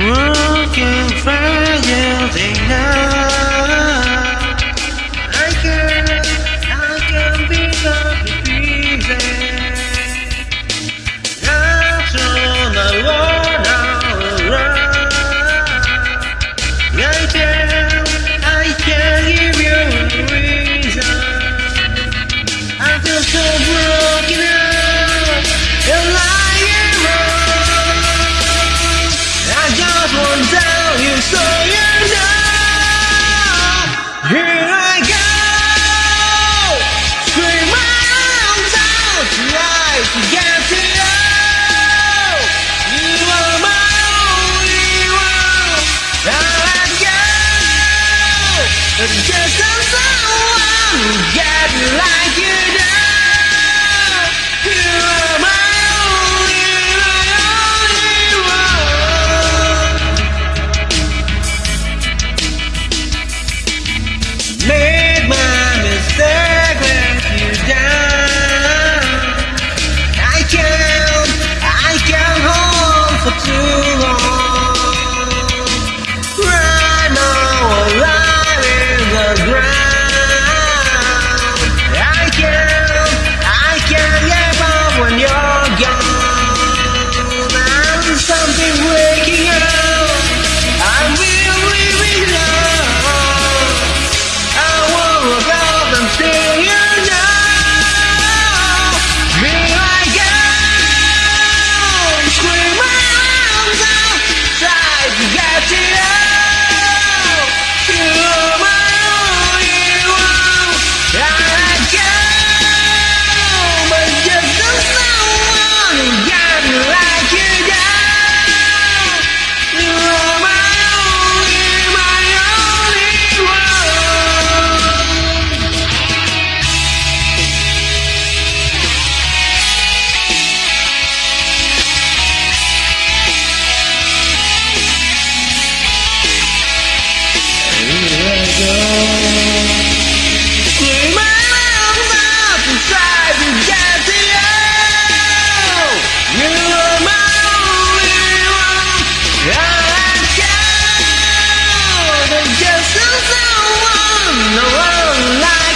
Looking Just someone get No the world